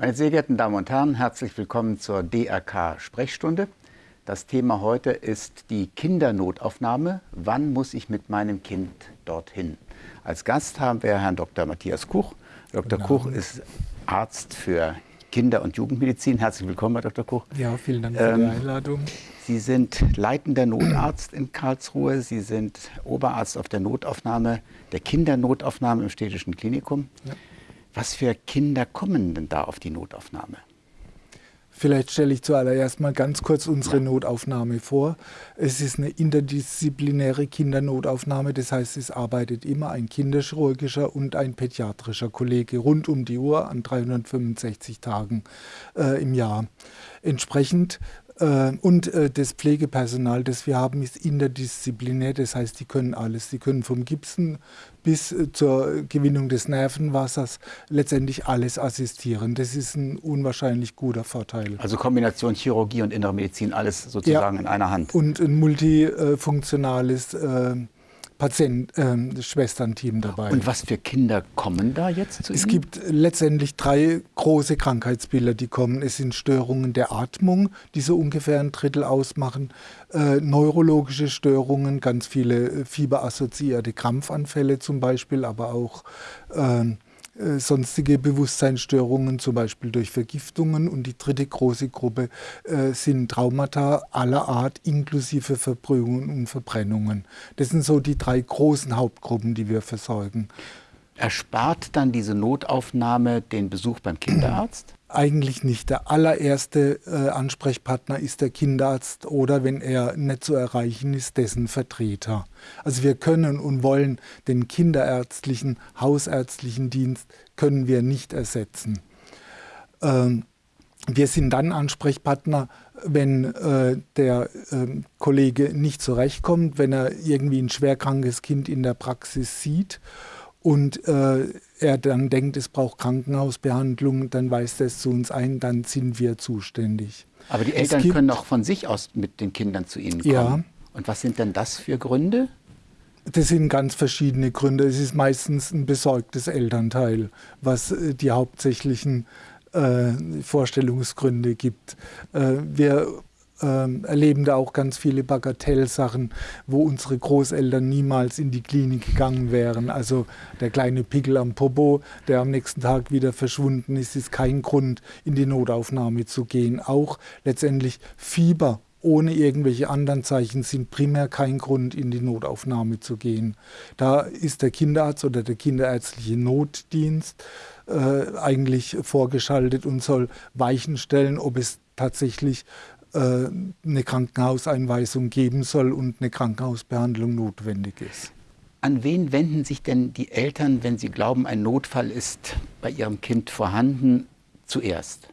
Meine sehr geehrten Damen und Herren, herzlich willkommen zur DRK Sprechstunde. Das Thema heute ist die Kindernotaufnahme. Wann muss ich mit meinem Kind dorthin? Als Gast haben wir Herrn Dr. Matthias Kuch. Dr. Kuch ist Arzt für Kinder- und Jugendmedizin. Herzlich willkommen, Herr Dr. Kuch. Ja, vielen Dank für ähm, die Einladung. Sie sind leitender Notarzt in Karlsruhe. Sie sind Oberarzt auf der Notaufnahme, der Kindernotaufnahme im Städtischen Klinikum. Ja. Was für Kinder kommen denn da auf die Notaufnahme? Vielleicht stelle ich zuallererst mal ganz kurz unsere. Notaufnahme vor. Es ist eine interdisziplinäre Kindernotaufnahme, das heißt, es arbeitet immer ein kinderchirurgischer und ein pädiatrischer Kollege rund um die Uhr an 365 Tagen äh, im Jahr. Entsprechend und äh, das Pflegepersonal, das wir haben, ist interdisziplinär. Das heißt, die können alles. Die können vom Gipsen bis äh, zur Gewinnung des Nervenwassers letztendlich alles assistieren. Das ist ein unwahrscheinlich guter Vorteil. Also Kombination Chirurgie und Innere Medizin, alles sozusagen ja, in einer Hand. Und ein multifunktionales äh, Patient-Schwestern-Team ähm, dabei. Und was für Kinder kommen da jetzt zu Es Ihnen? gibt letztendlich drei große Krankheitsbilder, die kommen. Es sind Störungen der Atmung, die so ungefähr ein Drittel ausmachen, äh, neurologische Störungen, ganz viele äh, fieberassoziierte Krampfanfälle zum Beispiel, aber auch äh, äh, sonstige Bewusstseinsstörungen, zum Beispiel durch Vergiftungen. Und die dritte große Gruppe äh, sind Traumata aller Art, inklusive Verbrühungen und Verbrennungen. Das sind so die drei großen Hauptgruppen, die wir versorgen. Erspart dann diese Notaufnahme den Besuch beim Kinderarzt? Eigentlich nicht. Der allererste äh, Ansprechpartner ist der Kinderarzt oder wenn er nicht zu erreichen ist, dessen Vertreter. Also wir können und wollen den kinderärztlichen, hausärztlichen Dienst können wir nicht ersetzen. Ähm, wir sind dann Ansprechpartner, wenn äh, der äh, Kollege nicht zurechtkommt, wenn er irgendwie ein schwerkrankes Kind in der Praxis sieht und äh, er dann denkt, es braucht Krankenhausbehandlung, dann weist er es zu uns ein, dann sind wir zuständig. Aber die Eltern gibt, können auch von sich aus mit den Kindern zu Ihnen kommen. Ja. Und was sind denn das für Gründe? Das sind ganz verschiedene Gründe. Es ist meistens ein besorgtes Elternteil, was äh, die hauptsächlichen äh, Vorstellungsgründe gibt. Äh, wir ähm, erleben da auch ganz viele Bagatellsachen, wo unsere Großeltern niemals in die Klinik gegangen wären. Also der kleine Pickel am Popo, der am nächsten Tag wieder verschwunden ist, ist kein Grund, in die Notaufnahme zu gehen. Auch letztendlich Fieber ohne irgendwelche anderen Zeichen sind primär kein Grund, in die Notaufnahme zu gehen. Da ist der Kinderarzt oder der kinderärztliche Notdienst äh, eigentlich vorgeschaltet und soll Weichen stellen, ob es tatsächlich eine Krankenhauseinweisung geben soll und eine Krankenhausbehandlung notwendig ist. An wen wenden sich denn die Eltern, wenn sie glauben, ein Notfall ist bei ihrem Kind vorhanden, zuerst?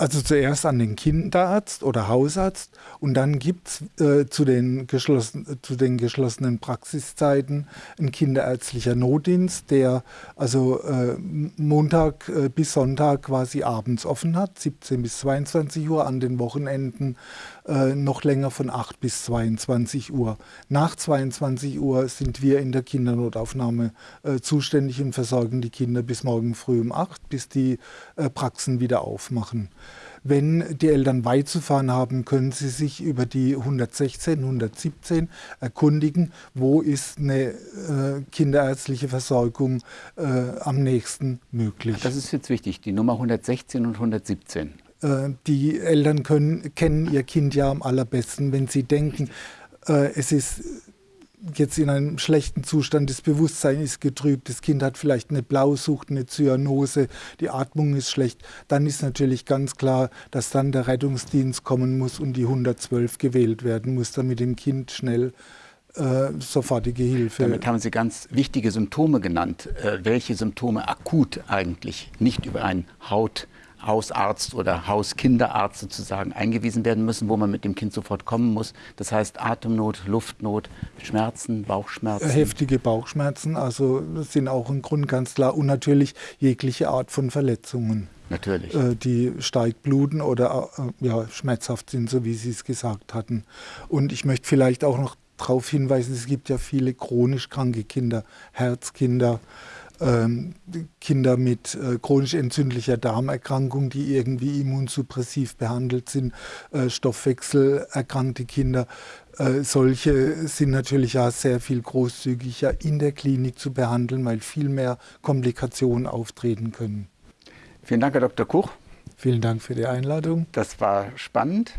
Also zuerst an den Kinderarzt oder Hausarzt und dann gibt es äh, zu, den zu den geschlossenen Praxiszeiten ein kinderärztlicher Notdienst, der also äh, Montag äh, bis Sonntag quasi abends offen hat, 17 bis 22 Uhr, an den Wochenenden äh, noch länger von 8 bis 22 Uhr. Nach 22 Uhr sind wir in der Kindernotaufnahme äh, zuständig und versorgen die Kinder bis morgen früh um 8, bis die äh, Praxen wieder aufmachen. Wenn die Eltern weit zu fahren haben, können sie sich über die 116, 117 erkundigen, wo ist eine äh, kinderärztliche Versorgung äh, am nächsten möglich. Das ist jetzt wichtig, die Nummer 116 und 117. Äh, die Eltern können, kennen ihr Kind ja am allerbesten, wenn sie denken, äh, es ist jetzt in einem schlechten Zustand, das Bewusstsein ist getrübt, das Kind hat vielleicht eine Blausucht, eine Zyanose, die Atmung ist schlecht, dann ist natürlich ganz klar, dass dann der Rettungsdienst kommen muss und die 112 gewählt werden muss, damit dem Kind schnell äh, sofortige Hilfe. Damit haben Sie ganz wichtige Symptome genannt. Äh, welche Symptome akut eigentlich nicht über ein Haut Hausarzt oder Hauskinderarzt sozusagen eingewiesen werden müssen, wo man mit dem Kind sofort kommen muss. Das heißt Atemnot, Luftnot, Schmerzen, Bauchschmerzen. Heftige Bauchschmerzen, also sind auch ein Grund ganz klar. Und natürlich jegliche Art von Verletzungen. Natürlich. Äh, die stark bluten oder äh, ja, schmerzhaft sind, so wie Sie es gesagt hatten. Und ich möchte vielleicht auch noch darauf hinweisen, es gibt ja viele chronisch kranke Kinder, Herzkinder, Kinder mit äh, chronisch entzündlicher Darmerkrankung, die irgendwie immunsuppressiv behandelt sind, äh, stoffwechselerkrankte Kinder. Äh, solche sind natürlich ja sehr viel großzügiger in der Klinik zu behandeln, weil viel mehr Komplikationen auftreten können. Vielen Dank, Herr Dr. Kuch. Vielen Dank für die Einladung. Das war spannend.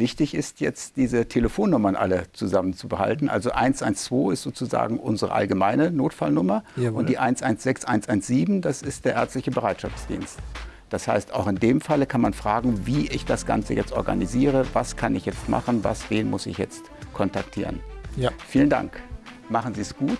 Wichtig ist jetzt, diese Telefonnummern alle zusammen zu behalten. Also 112 ist sozusagen unsere allgemeine Notfallnummer Jawohl. und die 116, 117, das ist der ärztliche Bereitschaftsdienst. Das heißt, auch in dem Falle kann man fragen, wie ich das Ganze jetzt organisiere, was kann ich jetzt machen, was, wen muss ich jetzt kontaktieren. Ja. Vielen Dank. Machen Sie es gut